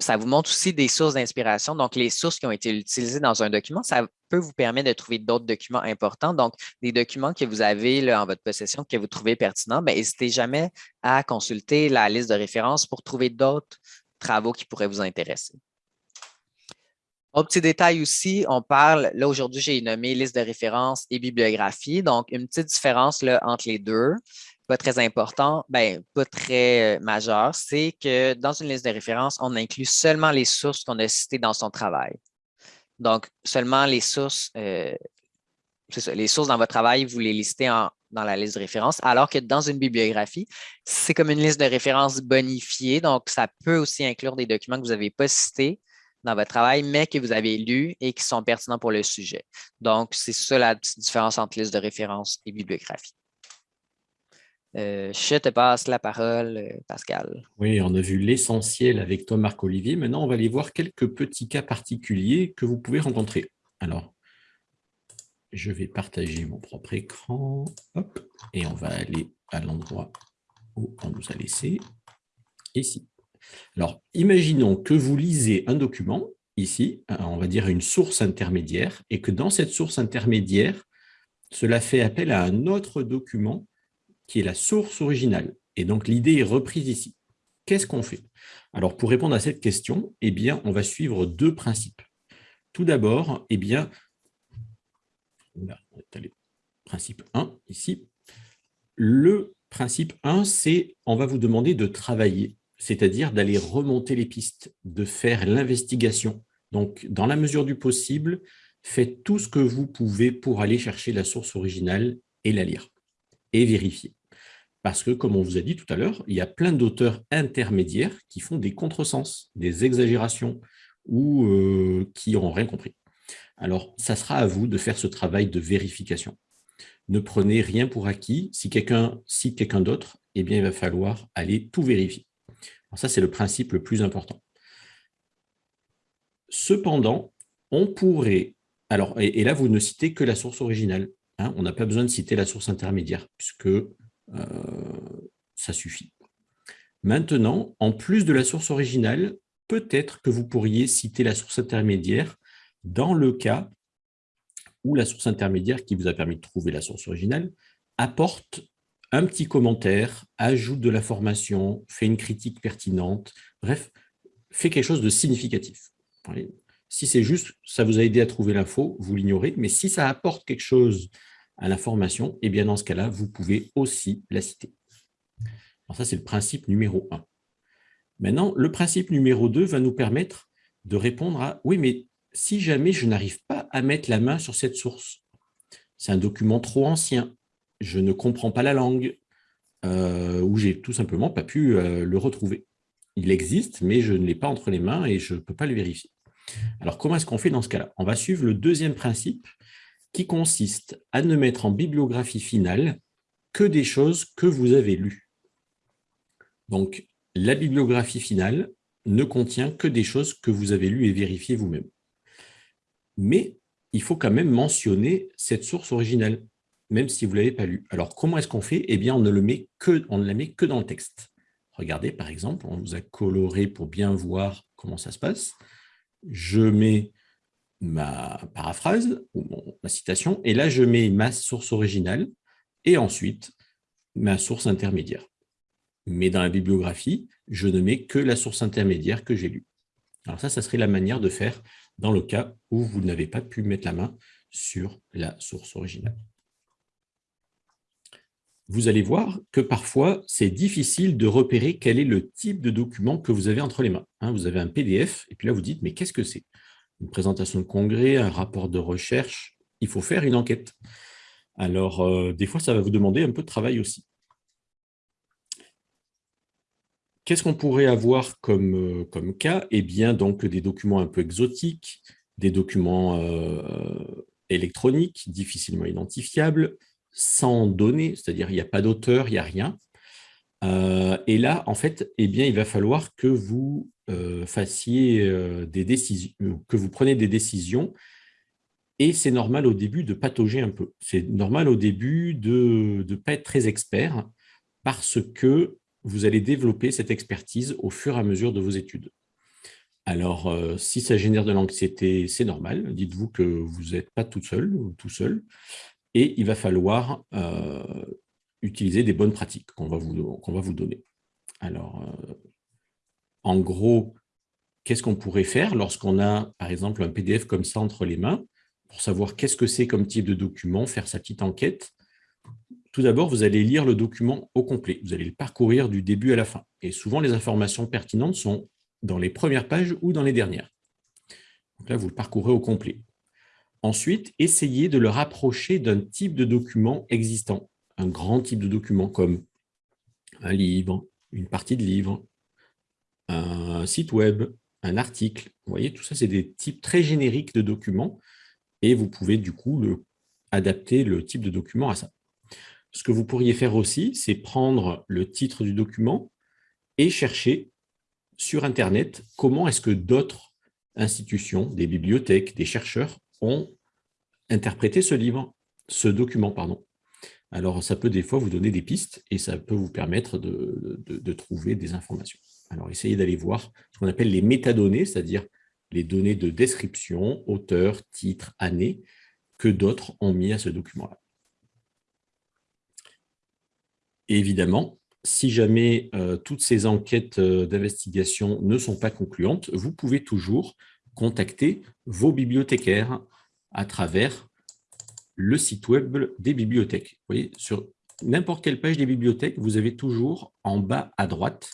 ça vous montre aussi des sources d'inspiration. Donc, les sources qui ont été utilisées dans un document, ça peut vous permettre de trouver d'autres documents importants. Donc, des documents que vous avez en votre possession que vous trouvez pertinents, ben, n'hésitez jamais à consulter la liste de références pour trouver d'autres travaux qui pourraient vous intéresser. Autre petit détail aussi, on parle, là aujourd'hui, j'ai nommé liste de références et bibliographie. Donc, une petite différence entre les deux pas très important, ben, pas très euh, majeur, c'est que dans une liste de références, on inclut seulement les sources qu'on a citées dans son travail. Donc, seulement les sources, euh, les sources dans votre travail, vous les listez dans la liste de références, alors que dans une bibliographie, c'est comme une liste de références bonifiée, donc ça peut aussi inclure des documents que vous n'avez pas cités dans votre travail, mais que vous avez lus et qui sont pertinents pour le sujet. Donc, c'est ça la petite différence entre liste de références et bibliographie. Euh, je te passe la parole, euh, Pascal. Oui, on a vu l'essentiel avec toi, Marc-Olivier. Maintenant, on va aller voir quelques petits cas particuliers que vous pouvez rencontrer. Alors, je vais partager mon propre écran. et on va aller à l'endroit où on nous a laissé, ici. Alors, imaginons que vous lisez un document, ici, euh, on va dire une source intermédiaire, et que dans cette source intermédiaire, cela fait appel à un autre document qui est la source originale. Et donc, l'idée est reprise ici. Qu'est-ce qu'on fait? Alors, pour répondre à cette question, eh bien, on va suivre deux principes. Tout d'abord, eh bien, principe 1, ici. Le principe 1, c'est on va vous demander de travailler, c'est-à-dire d'aller remonter les pistes, de faire l'investigation. Donc, dans la mesure du possible, faites tout ce que vous pouvez pour aller chercher la source originale et la lire et vérifier. Parce que, comme on vous a dit tout à l'heure, il y a plein d'auteurs intermédiaires qui font des contresens, des exagérations ou euh, qui n'auront rien compris. Alors, ça sera à vous de faire ce travail de vérification. Ne prenez rien pour acquis. Si quelqu'un cite quelqu'un d'autre, eh bien, il va falloir aller tout vérifier. ça, c'est le principe le plus important. Cependant, on pourrait... Alors, et, là, vous ne citez que la source originale. Hein. on n'a pas besoin de citer la source intermédiaire, puisque ça suffit. Maintenant, en plus de la source originale, peut-être que vous pourriez citer la source intermédiaire dans le cas où la source intermédiaire qui vous a permis de trouver la source originale apporte un petit commentaire, ajoute de la formation, fait une critique pertinente, bref, fait quelque chose de significatif. Si c'est juste, ça vous a aidé à trouver l'info, vous l'ignorez, mais si ça apporte quelque chose à l'information, et eh bien dans ce cas-là, vous pouvez aussi la citer. Alors ça, c'est le principe numéro 1. Maintenant, le principe numéro 2 va nous permettre de répondre à « oui, mais si jamais je n'arrive pas à mettre la main sur cette source, c'est un document trop ancien, je ne comprends pas la langue, euh, ou j'ai tout simplement pas pu euh, le retrouver. Il existe, mais je ne l'ai pas entre les mains et je ne peux pas le vérifier. Alors, comment est-ce qu'on fait dans ce cas-là? On va suivre le deuxième principe qui consiste à ne mettre en bibliographie finale que des choses que vous avez lues. Donc, la bibliographie finale ne contient que des choses que vous avez lues et vérifiées vous-même. Mais il faut quand même mentionner cette source originale, même si vous ne l'avez pas lue. Alors, comment est-ce qu'on fait? Eh bien, on ne, le on ne la met que dans le texte. Regardez, par exemple, on vous a coloré pour bien voir comment ça se passe. Je mets ma paraphrase ou ma citation, et là je mets ma source originale et ensuite ma source intermédiaire. Mais dans la bibliographie, je ne mets que la source intermédiaire que j'ai lue. Alors ça, ça serait la manière de faire dans le cas où vous n'avez pas pu mettre la main sur la source originale. Vous allez voir que parfois, c'est difficile de repérer quel est le type de document que vous avez entre les mains. Hein, vous avez un PDF, et puis là, vous dites, mais qu'est-ce que c'est? Une présentation de congrès, un rapport de recherche, il faut faire une enquête. Alors, euh, des fois, ça va vous demander un peu de travail aussi. Qu'est-ce qu'on pourrait avoir comme, euh, cas? Eh bien, donc, des documents un peu exotiques, des documents euh, électroniques, difficilement identifiables, sans données, c'est-à-dire il n'y a pas d'auteur, il n'y a rien. Et là, en fait, eh bien, il va falloir que vous euh, fassiez euh, des décisions, euh, que vous prenez des décisions, et c'est normal au début de patauger un peu. C'est normal au début de ne pas être très expert, parce que vous allez développer cette expertise au fur et à mesure de vos études. Alors, si ça génère de l'anxiété, c'est normal. Dites-vous que vous n'êtes pas tout seul ou tout seul. Et il va falloir utiliser des bonnes pratiques qu'on va, vous, donner. Alors, en gros, qu'est-ce qu'on pourrait faire lorsqu'on a, par exemple, un PDF comme ça entre les mains, pour savoir qu'est-ce que c'est comme type de document, faire sa petite enquête? Tout d'abord, vous allez lire le document au complet. Vous allez le parcourir du début à la fin. Et souvent, les informations pertinentes sont dans les premières pages ou dans les dernières. Donc là, vous le parcourez au complet. Ensuite, essayez de le rapprocher d'un type de document existant, grand type de document comme un livre, une partie de livre, un site web, un article. Vous voyez, tout ça, c'est des types très génériques de documents et vous pouvez du coup le, adapter le type de document à ça. Ce que vous pourriez faire aussi, c'est prendre le titre du document et chercher sur Internet comment est-ce que d'autres institutions, des bibliothèques, des chercheurs ont interprété ce livre, ce document, pardon. Alors, ça peut des fois vous donner des pistes et ça peut vous permettre de trouver des informations. Alors, essayez d'aller voir ce qu'on appelle les métadonnées, c'est-à-dire les données de description, auteur, titre, année, que d'autres ont mis à ce document-là. Évidemment, si jamais euh, toutes ces enquêtes euh, d'investigation ne sont pas concluantes, vous pouvez toujours contacter vos bibliothécaires à travers le site web des bibliothèques. Vous voyez, sur n'importe quelle page des bibliothèques, vous avez toujours en bas à droite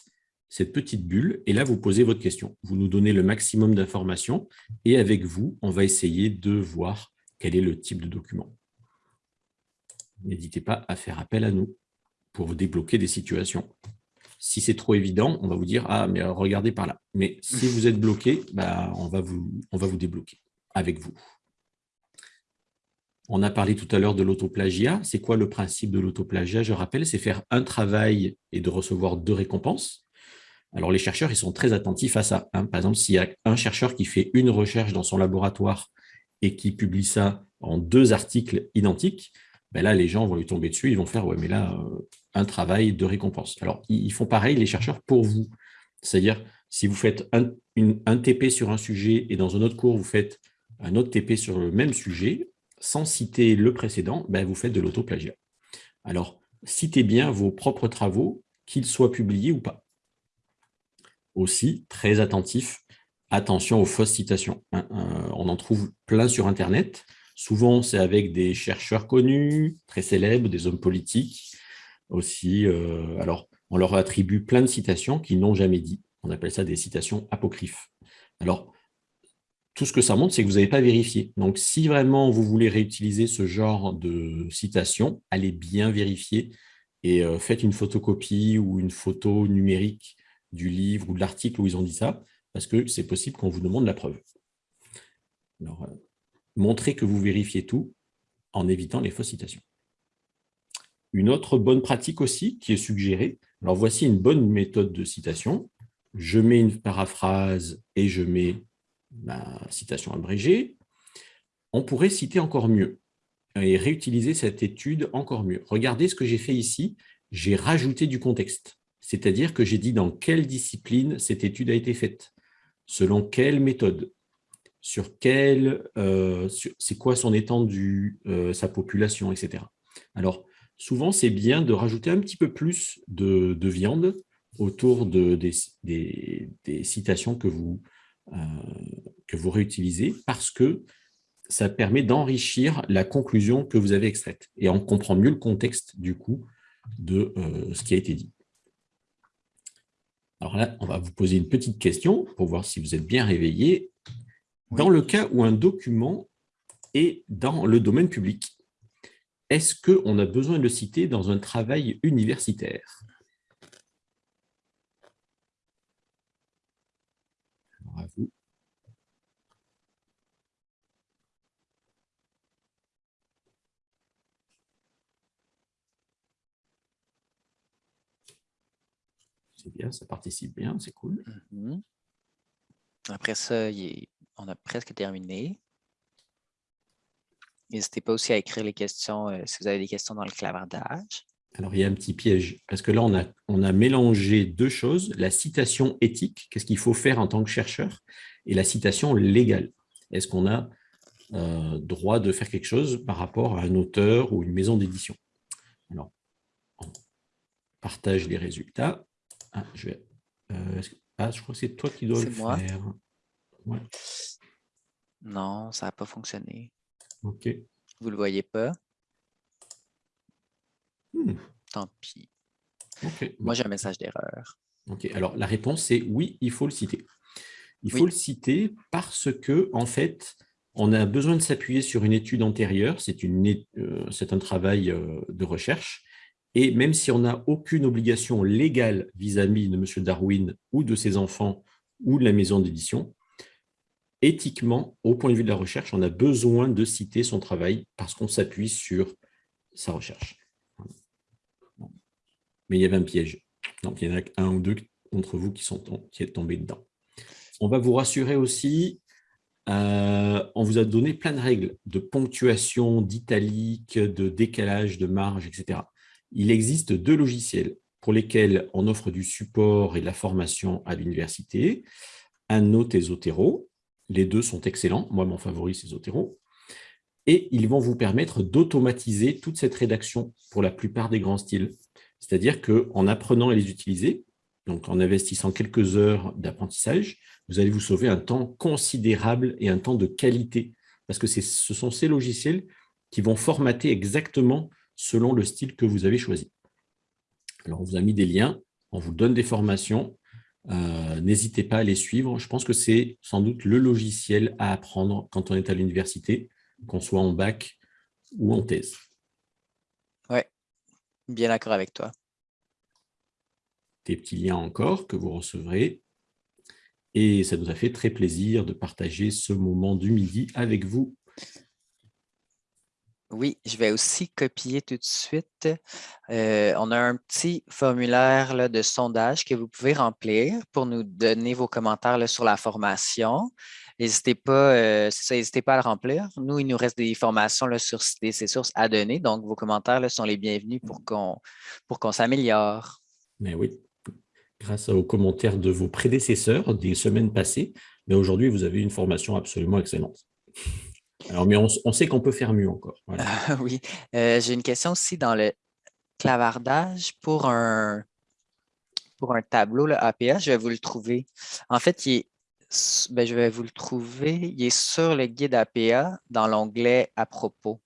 cette petite bulle, et là, vous posez votre question. Vous nous donnez le maximum d'informations, et avec vous, on va essayer de voir quel est le type de document. N'hésitez pas à faire appel à nous pour vous débloquer des situations. Si c'est trop évident, on va vous dire « Ah, mais regardez par là ». Mais si vous êtes bloqué, bah, on, va vous, on va vous débloquer avec vous. On a parlé tout à l'heure de l'autoplagiat. C'est quoi le principe de l'autoplagiat Je rappelle, c'est faire un travail et de recevoir deux récompenses. Alors, les chercheurs, ils sont très attentifs à ça. Hein. Par exemple, s'il y a un chercheur qui fait une recherche dans son laboratoire et qui publie ça en deux articles identiques, ben là, les gens vont lui tomber dessus, ils vont faire « ouais, mais là, euh, un travail de récompense ». Alors, ils font pareil, les chercheurs, pour vous. C'est-à-dire, si vous faites un, un TP sur un sujet et dans un autre cours, vous faites un autre TP sur le même sujet, sans citer le précédent, ben, vous faites de l'autoplagiat. Alors, citez bien vos propres travaux, qu'ils soient publiés ou pas. Aussi, très attentif, attention aux fausses citations. Hein, euh, on en trouve plein sur Internet. Souvent, c'est avec des chercheurs connus, très célèbres, des hommes politiques aussi. Euh, alors, on leur attribue plein de citations qu'ils n'ont jamais dit. On appelle ça des citations apocryphes. Alors, tout ce que ça montre, c'est que vous n'avez pas vérifié. Donc, si vraiment vous voulez réutiliser ce genre de citation, allez bien vérifier et euh, faites une photocopie ou une photo numérique du livre ou de l'article où ils ont dit ça, parce que c'est possible qu'on vous demande la preuve. Euh, montrez que vous vérifiez tout en évitant les fausses citations. Une autre bonne pratique aussi qui est suggérée, alors voici une bonne méthode de citation. Je mets une paraphrase et je mets ma citation abrégée, on pourrait citer encore mieux et réutiliser cette étude encore mieux. Regardez ce que j'ai fait ici, j'ai rajouté du contexte, c'est-à-dire que j'ai dit dans quelle discipline cette étude a été faite, selon quelle méthode, sur quelle, euh, c'est quoi son étendue, euh, sa population, etc. Alors, souvent, c'est bien de rajouter un petit peu plus de, viande autour de, des, citations que vous, que vous réutilisez parce que ça permet d'enrichir la conclusion que vous avez extraite. Et on comprend mieux le contexte, du coup, de euh, ce qui a été dit. Alors là, on va vous poser une petite question pour voir si vous êtes bien réveillé. Dans le cas où un document est dans le domaine public, est-ce qu'on a besoin de le citer dans un travail universitaire? Vous. C'est bien, ça participe bien, c'est cool. Mhm. Après ça, on a presque terminé. N'hésitez pas aussi à écrire les questions euh, si vous avez des questions dans le clavardage. Alors, il y a un petit piège, parce que là, on a, on a mélangé deux choses, la citation éthique, qu'est-ce qu'il faut faire en tant que chercheur, et la citation légale. Est-ce qu'on a euh, droit de faire quelque chose par rapport à un auteur ou une maison d'édition? Alors, on partage les résultats. Ah, je, vais, euh, ah, je crois que c'est toi qui dois le faire. Non, ça n'a pas fonctionné. OK. Vous ne le voyez pas? Hmm. Tant pis. Moi, j'ai un message d'erreur. Ok, alors la réponse c'est oui, il faut le citer. Il faut le citer parce que, en fait, on a besoin de s'appuyer sur une étude antérieure, c'est euh, un travail euh, de recherche, et même si on n'a aucune obligation légale vis-à-vis -vis de M. Darwin ou de ses enfants ou de la maison d'édition, éthiquement, au point de vue de la recherche, on a besoin de citer son travail parce qu'on s'appuie sur sa recherche mais il y avait un piège. Donc, il y en a un ou deux d'entre vous qui sont qui est tombés dedans. On va vous rassurer aussi, euh, on vous a donné plein de règles de ponctuation, d'italique, de décalage, de marge, etc. Il existe deux logiciels pour lesquels on offre du support et de la formation à l'université, un note et Zotero. Les deux sont excellents. Moi, mon favori, c'est Zotero. Et ils vont vous permettre d'automatiser toute cette rédaction pour la plupart des grands styles. C'est-à-dire qu'en apprenant à les utiliser, donc en investissant quelques heures d'apprentissage, vous allez vous sauver un temps considérable et un temps de qualité, parce que ce sont ces logiciels qui vont formater exactement selon le style que vous avez choisi. Alors, on vous a mis des liens, on vous donne des formations, N'hésitez pas à les suivre. Je pense que c'est sans doute le logiciel à apprendre quand on est à l'université, qu'on soit en bac ou en thèse. Bien d'accord avec toi. Des petits liens encore que vous recevrez. Et ça nous a fait très plaisir de partager ce moment du midi avec vous. Oui, je vais aussi copier tout de suite. Euh, on a un petit formulaire là, de sondage que vous pouvez remplir pour nous donner vos commentaires sur la formation. N'hésitez pas, euh, pas à le remplir. Nous, il nous reste des formations là, sur des, ces sources à donner, donc vos commentaires là, sont les bienvenus pour qu'on s'améliore. Mais oui, grâce aux commentaires de vos prédécesseurs des semaines passées, mais aujourd'hui, vous avez une formation absolument excellente. Alors, mais on, sait qu'on peut faire mieux encore. oui. Euh, j'ai une question aussi dans le clavardage pour un, pour un tableau le APA. Je vais vous le trouver. En fait, il ben, je vais vous le trouver. Il est sur le guide APA dans l'onglet « À propos ».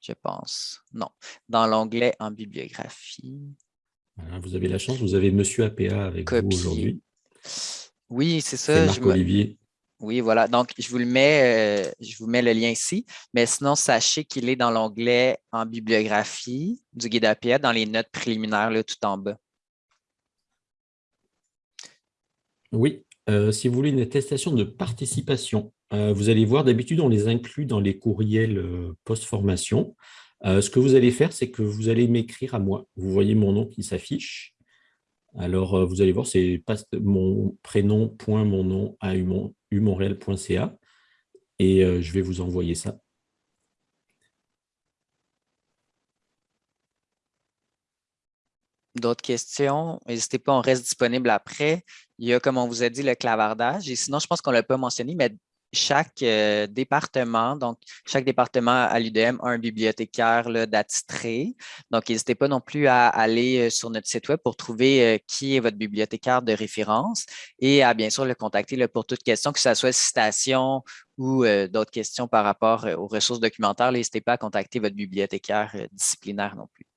Je pense. Non. Dans l'onglet « En bibliographie ». vous avez la chance, vous avez Monsieur APA avec vous aujourd'hui. Oui, c'est ça. Marc-Olivier. Oui, voilà. Donc, je vous le mets, euh, je vous mets le lien ici. Mais sinon, sachez qu'il est dans l'onglet en bibliographie du guide APA dans les notes préliminaires là, tout en bas. Oui, euh, si vous voulez une attestation de participation, euh, vous allez voir, d'habitude, on les inclut dans les courriels post-formation. ce que vous allez faire, c'est que vous allez m'écrire à moi. Vous voyez mon nom qui s'affiche. Alors, euh, vous allez voir, c'est mon prénom, point mon nom à umonreal.ca et euh, je vais vous envoyer ça. D'autres questions? N'hésitez pas, on reste disponible après. Il y a, comme on vous a dit, le clavardage. Et sinon, je pense qu'on ne l'a pas mentionné, mais chaque euh, département, donc chaque département à l'UDM a un bibliothécaire d'attitré. Donc, n'hésitez pas non plus à aller euh, sur notre site web pour trouver euh, qui est votre bibliothécaire de référence et à bien sûr le contacter pour toute question, que ce soit citation ou d'autres questions par rapport aux ressources documentaires. N'hésitez pas à contacter votre bibliothécaire disciplinaire non plus.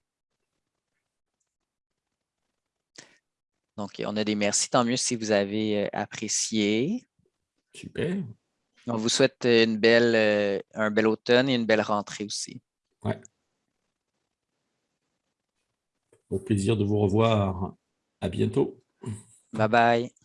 Donc, on a des merci, tant mieux si vous avez apprécié. Super. On vous souhaite une belle, euh, un bel automne et une belle rentrée aussi. Ouais. Au plaisir de vous revoir. À bientôt. Bye bye.